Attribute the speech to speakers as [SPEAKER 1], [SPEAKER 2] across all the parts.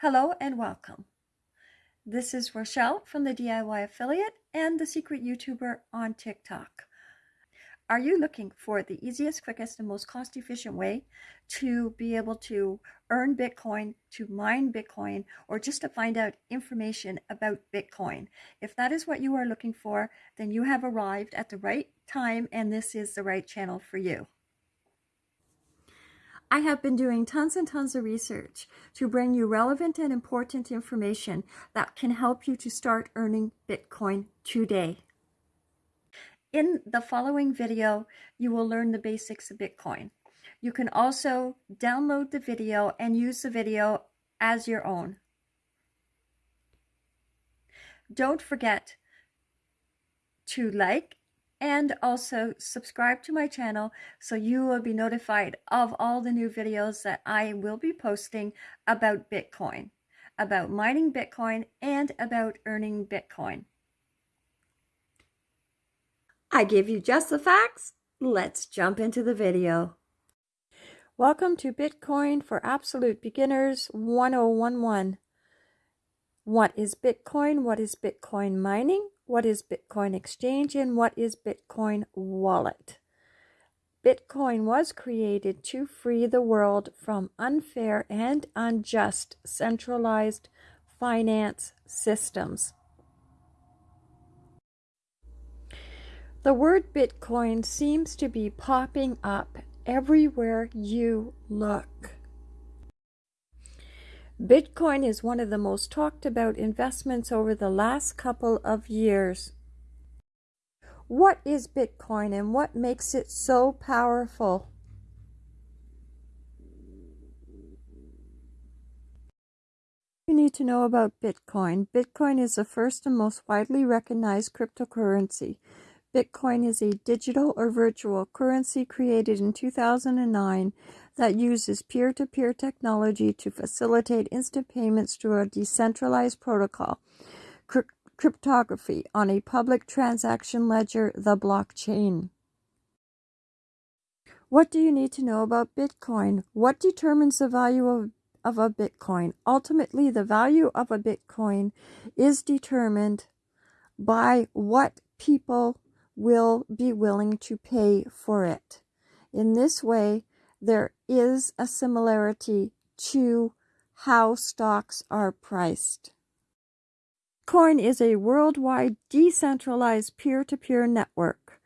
[SPEAKER 1] Hello and welcome. This is Rochelle from the DIY Affiliate and the Secret YouTuber on TikTok. Are you looking for the easiest, quickest, and most cost efficient way to be able to earn Bitcoin, to mine Bitcoin, or just to find out information about Bitcoin? If that is what you are looking for, then you have arrived at the right time and this is the right channel for you. I have been doing tons and tons of research to bring you relevant and important information that can help you to start earning Bitcoin today. In the following video, you will learn the basics of Bitcoin. You can also download the video and use the video as your own. Don't forget to like and also subscribe to my channel so you will be notified of all the new videos that I will be posting about Bitcoin, about mining Bitcoin, and about earning Bitcoin. I give you just the facts. Let's jump into the video. Welcome to Bitcoin for Absolute Beginners 1011. What is Bitcoin? What is Bitcoin mining? What is Bitcoin Exchange, and what is Bitcoin Wallet. Bitcoin was created to free the world from unfair and unjust centralized finance systems. The word Bitcoin seems to be popping up everywhere you look. Bitcoin is one of the most talked about investments over the last couple of years. What is Bitcoin and what makes it so powerful? You need to know about Bitcoin. Bitcoin is the first and most widely recognized cryptocurrency. Bitcoin is a digital or virtual currency created in 2009 that uses peer to peer technology to facilitate instant payments through a decentralized protocol, cryptography, on a public transaction ledger, the blockchain. What do you need to know about Bitcoin? What determines the value of, of a Bitcoin? Ultimately, the value of a Bitcoin is determined by what people will be willing to pay for it. In this way, there is a similarity to how stocks are priced. Coin is a worldwide decentralized peer-to-peer network.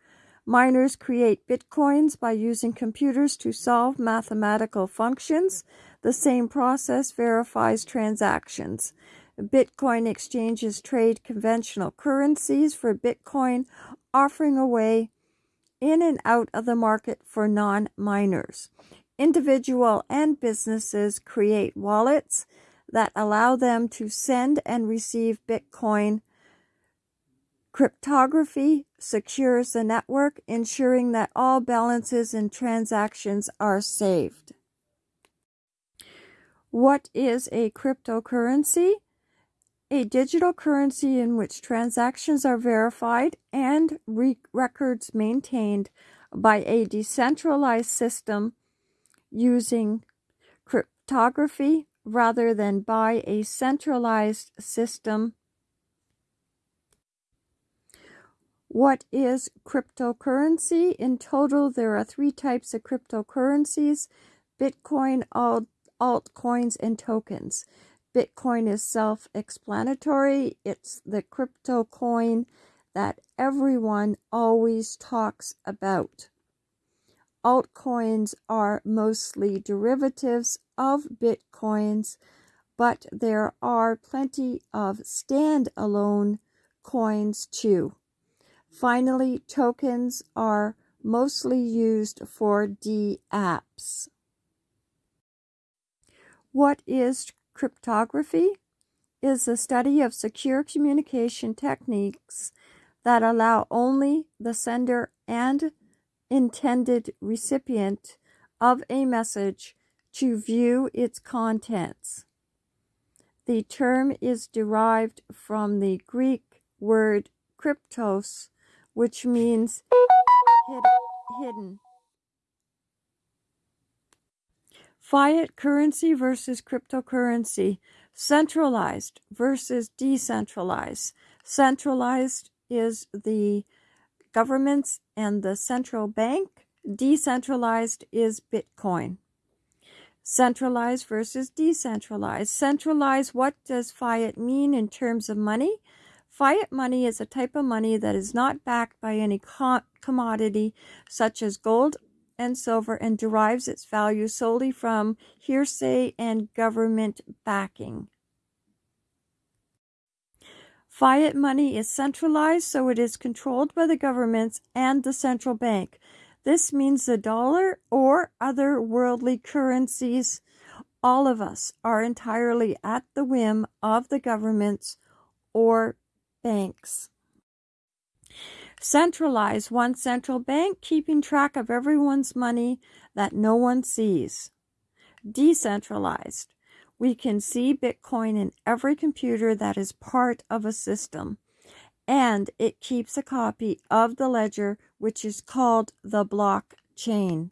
[SPEAKER 1] Miners create bitcoins by using computers to solve mathematical functions. The same process verifies transactions. Bitcoin exchanges trade conventional currencies for Bitcoin, offering a way in and out of the market for non miners. Individual and businesses create wallets that allow them to send and receive Bitcoin. Cryptography secures the network, ensuring that all balances and transactions are saved. What is a cryptocurrency? A digital currency in which transactions are verified and re records maintained by a decentralized system using cryptography rather than by a centralized system. What is cryptocurrency? In total, there are three types of cryptocurrencies Bitcoin, alt, altcoins, and tokens. Bitcoin is self explanatory. It's the crypto coin that everyone always talks about. Altcoins are mostly derivatives of Bitcoins, but there are plenty of standalone coins too. Finally, tokens are mostly used for dApps. What is Cryptography is the study of secure communication techniques that allow only the sender and intended recipient of a message to view its contents. The term is derived from the Greek word kryptos, which means hidden. Fiat currency versus cryptocurrency. Centralized versus decentralized. Centralized is the governments and the central bank. Decentralized is Bitcoin. Centralized versus decentralized. Centralized, what does fiat mean in terms of money? Fiat money is a type of money that is not backed by any co commodity such as gold and silver and derives its value solely from hearsay and government backing. Fiat money is centralized, so it is controlled by the governments and the central bank. This means the dollar or other worldly currencies, all of us are entirely at the whim of the governments or banks. Centralize one central bank keeping track of everyone's money that no one sees. Decentralized. We can see Bitcoin in every computer that is part of a system and it keeps a copy of the ledger, which is called the blockchain.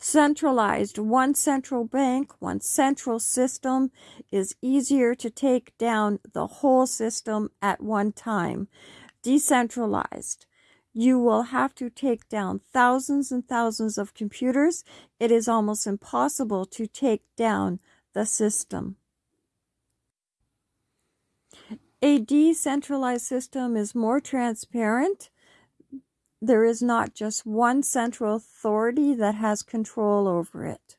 [SPEAKER 1] Centralized, one central bank, one central system is easier to take down the whole system at one time. Decentralized, you will have to take down thousands and thousands of computers. It is almost impossible to take down the system. A decentralized system is more transparent. There is not just one central authority that has control over it,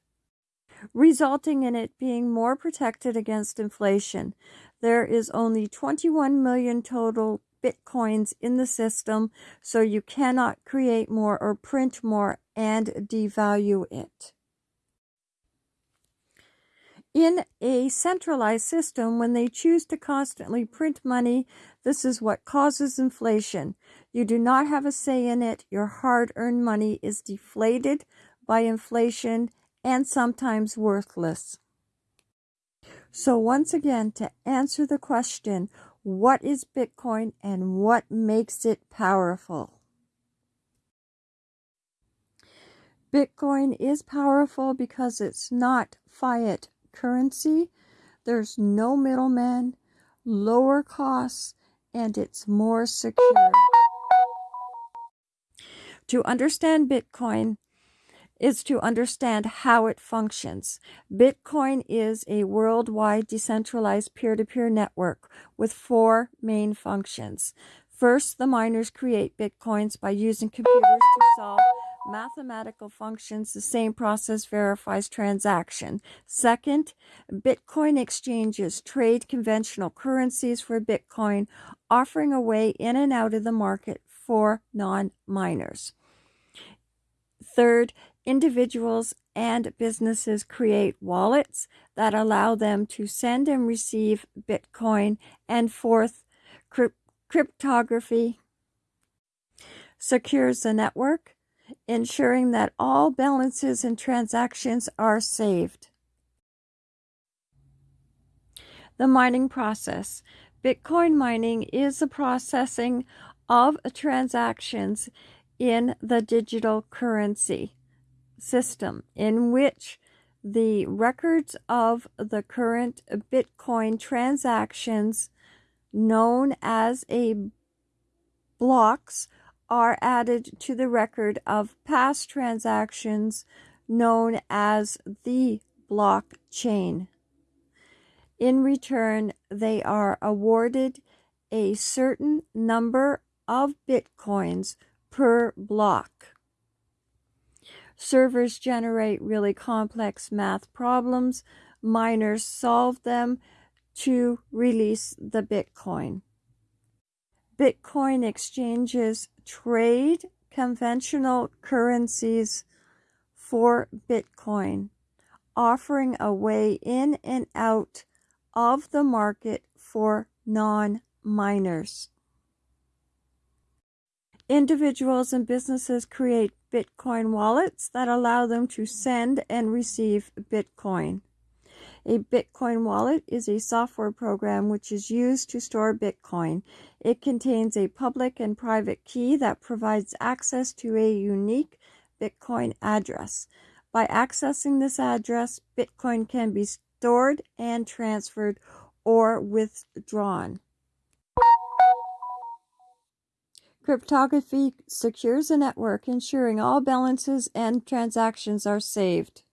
[SPEAKER 1] resulting in it being more protected against inflation. There is only 21 million total bitcoins in the system, so you cannot create more or print more and devalue it. In a centralized system, when they choose to constantly print money, this is what causes inflation. You do not have a say in it. Your hard earned money is deflated by inflation and sometimes worthless. So, once again, to answer the question, what is Bitcoin and what makes it powerful? Bitcoin is powerful because it's not fiat currency. There's no middleman, lower costs, and it's more secure. To understand Bitcoin is to understand how it functions. Bitcoin is a worldwide decentralized peer to peer network with four main functions. First, the miners create Bitcoins by using computers to solve mathematical functions, the same process verifies transaction. Second, Bitcoin exchanges trade conventional currencies for Bitcoin, offering a way in and out of the market for non miners. Third, individuals and businesses create wallets that allow them to send and receive Bitcoin. And fourth, crypt cryptography secures the network ensuring that all balances and transactions are saved. The mining process. Bitcoin mining is the processing of transactions in the digital currency system in which the records of the current Bitcoin transactions known as a blocks are added to the record of past transactions known as the blockchain. In return, they are awarded a certain number of bitcoins per block. Servers generate really complex math problems. Miners solve them to release the bitcoin. Bitcoin exchanges trade conventional currencies for Bitcoin, offering a way in and out of the market for non miners. Individuals and businesses create Bitcoin wallets that allow them to send and receive Bitcoin. A Bitcoin wallet is a software program which is used to store Bitcoin. It contains a public and private key that provides access to a unique Bitcoin address. By accessing this address, Bitcoin can be stored and transferred or withdrawn. Cryptography secures a network, ensuring all balances and transactions are saved.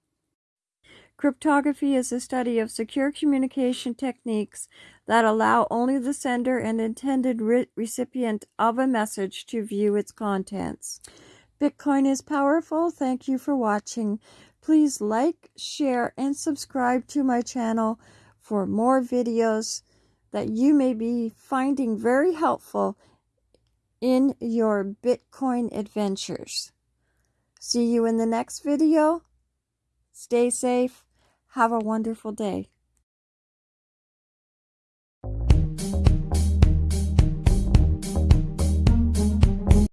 [SPEAKER 1] Cryptography is the study of secure communication techniques that allow only the sender and intended re recipient of a message to view its contents. Bitcoin is powerful. Thank you for watching. Please like, share, and subscribe to my channel for more videos that you may be finding very helpful in your Bitcoin adventures. See you in the next video. Stay safe. Have a wonderful day.